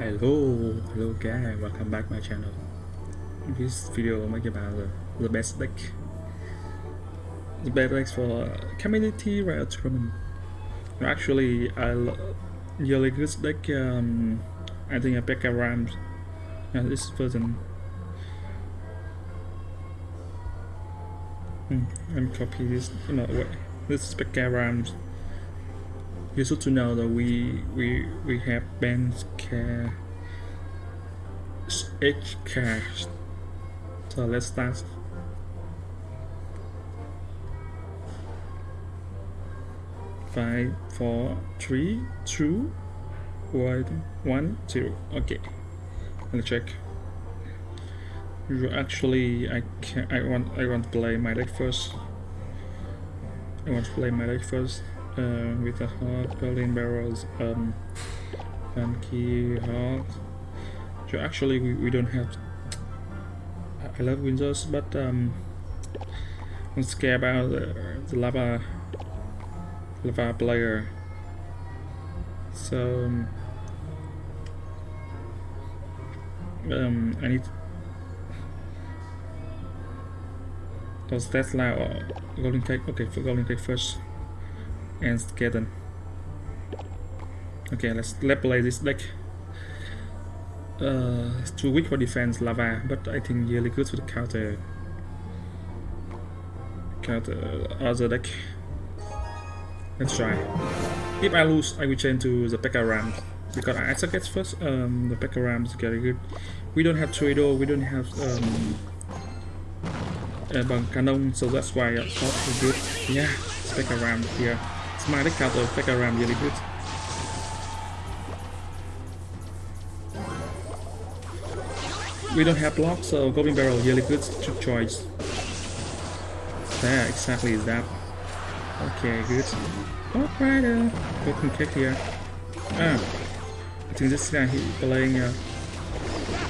Hello, hello guys, welcome back my channel. This video will make about the, the best deck. The best deck for community Riot tournament. Actually, I really good deck. Um, I think a Pekka Rams. Yeah, this version. Hmm, I'm copy this. No, wait. This is Pekka Rams should to know that we we we have bands care. H cache so let's start. Five four three two one one zero. Okay. Let's check. Actually I can I want I want to play my deck first. I want to play my deck first uh, with the hard Berlin barrels um, funky hard so actually we, we don't have I love Windows but um, I'm scared about the, the lava lava player so um, um, I need does Tesla or Goblin Cage okay for Goblin Cage first and Skeleton. Okay, let's let's play this deck. Uh, it's too weak for defense, lava, but I think really good for the counter. Counter other deck. Let's try. If I lose, I will change to the Pekka Rams because I suggest first. Um, the Pekka Rams very good. We don't have Trado, we don't have um, uh, Bang Cannon, so that's why I thought good. Yeah, Pekka Ram here. Counter effect around really good. We don't have block, so Goblin Barrel really good choice. Yeah, exactly that. Okay, good. Alright, uh, Goblin Cage here. Ah, I think this guy he playing. Uh,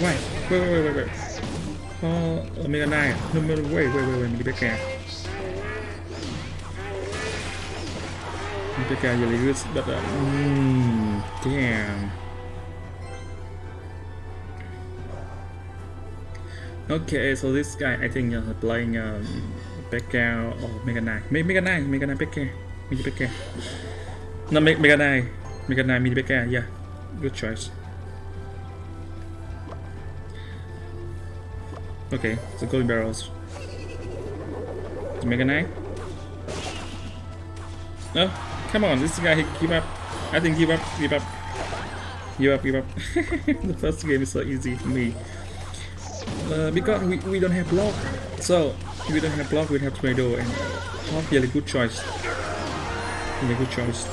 wait, wait, wait, wait, wait. Oh, Omega 9. No, no, wait, wait, wait, wait, Mega Bear. The guy really good, but uh, damn. Okay, so this guy I think uh, playing um, Pekka or Mega Knight. Mega Knight, Mega Knight Pekka, Mega Pekka. No, Mega Knight, Mega Knight, Mega Pekka. Yeah, good choice. Okay, so golden barrels. Mega Knight. No, Come on, this guy, give up. I think give up, give up. Give up, give up. the first game is so easy for me. Uh, because we, we don't have block. So, we don't have block, we have tornado and Hawk really good choice. Really good choice.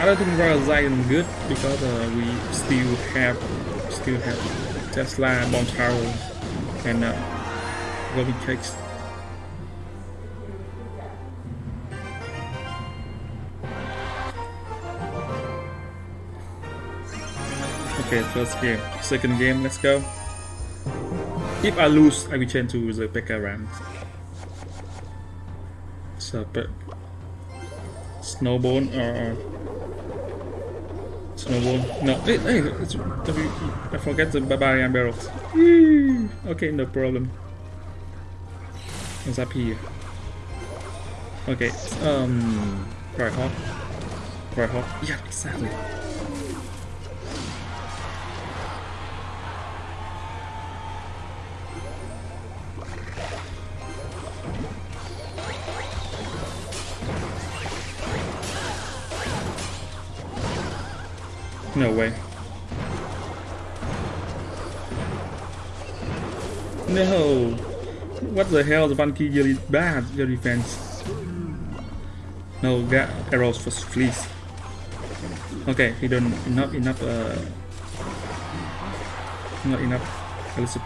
I don't think Royal Giant good because uh, we still have still have Tesla, Bomb Tower, and uh, Goblin Cages. Okay, first game. Second game, let's go. If I lose, I change to the Pekka Rams. So, but Snowball or Snowball? No, hey, hey I forget the Barbarian barrels. Okay, no problem. What's up here? Okay, um, right hawk, right hawk. Yeah, exactly. No way. No! What the hell, the monkey really bad, your defense. No, get arrows for fleas. Okay, he don't not enough uh not enough elicit.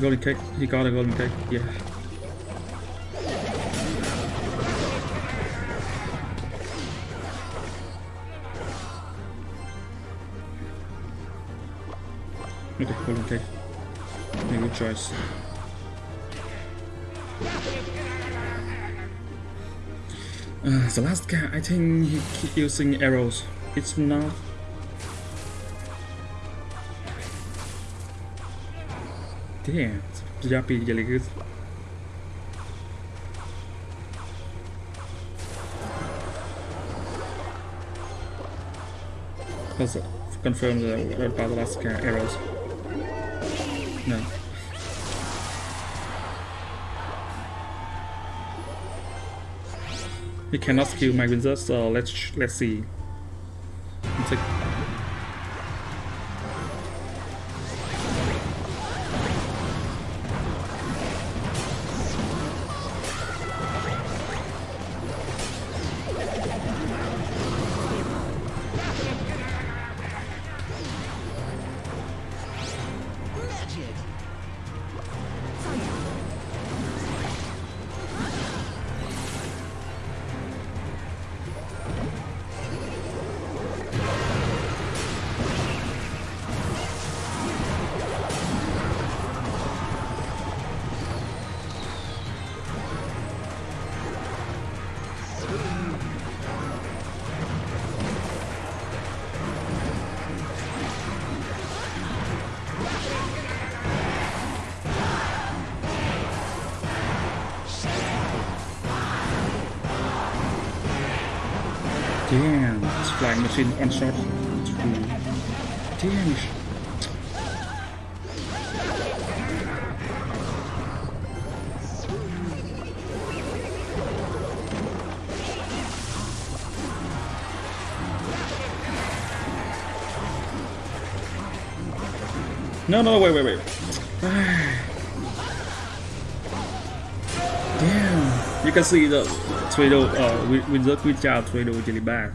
Goblin cage, he got a goblin cage, yeah. Okay, goblin cage. Make a good choice. Uh, the last guy, I think he keep using arrows. It's not. Damn, Yappy really good. Also, confirm the about the last guy arrows. No. He cannot kill my wizard, so let's let's see. Flying machine on shot. Damn. No, no, wait, wait, wait. Damn. You can see the tornado, uh, with, with the quick out tornado really bad.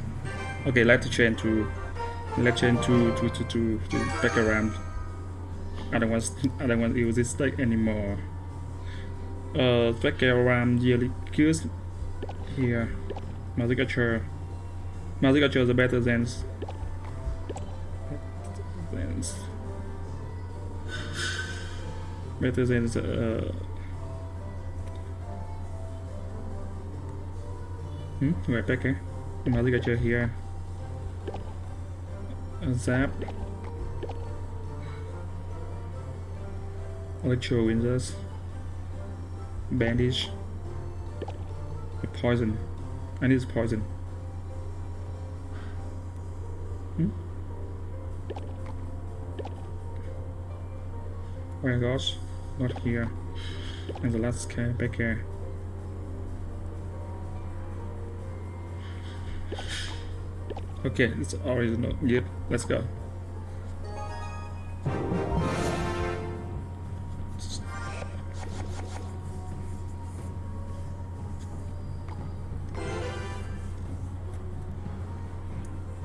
Okay, let's change to, let's change to, to, to, to, to back around. I don't want, I don't want to use this deck anymore. Uh, back around really good here. Magic Archer. Magicature is better than, than better than uh, hmm, right back here. Magic Archer here. A zap. Electro Windows. Bandage. A poison. I need poison. Hmm? Oh my gosh, not here. And the last guy back here. Okay, it's not yep, let's go.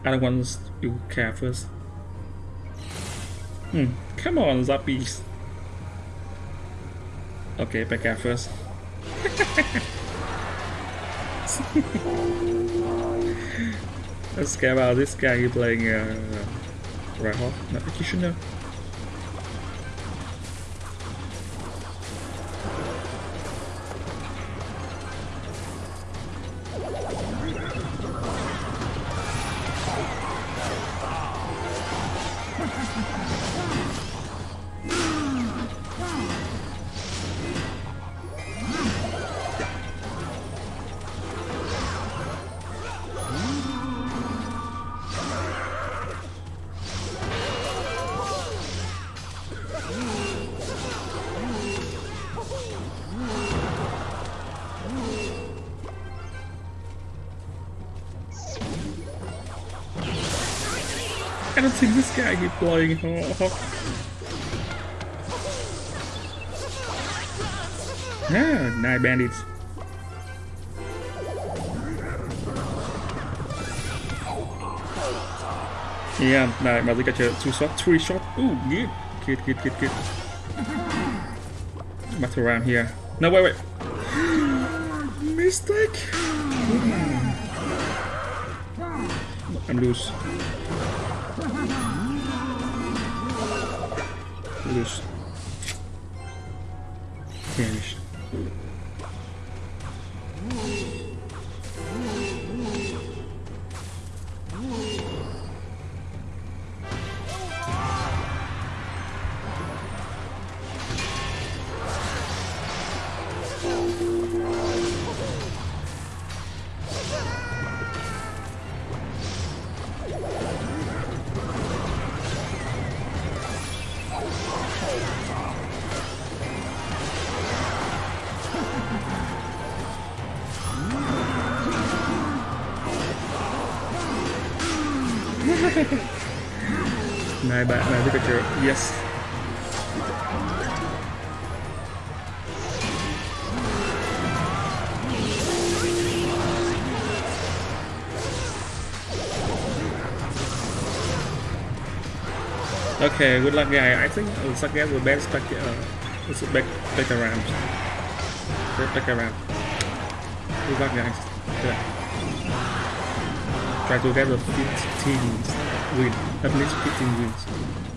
I don't want you care first. Hmm, come on, Zappies. Okay, back out first. Let's get about this guy playing uh, Right Hawk, not Kishino. I think this guy keep Hawk. Ah, nine bandits. Yeah, này mà got your two shot, three shot. Ooh, good, good, good, good, good. Back around here. No, wait, wait. Mistake. I'm loose. Loose. Vanished. Nine back, nine Pikachu. Yes. Okay, good luck guy. I think uh, Sagat the best back uh it's back back around. Back, around. Good luck guys. Good. Try to get the 15 win. At least 15 wins.